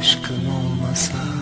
aşkın olmasa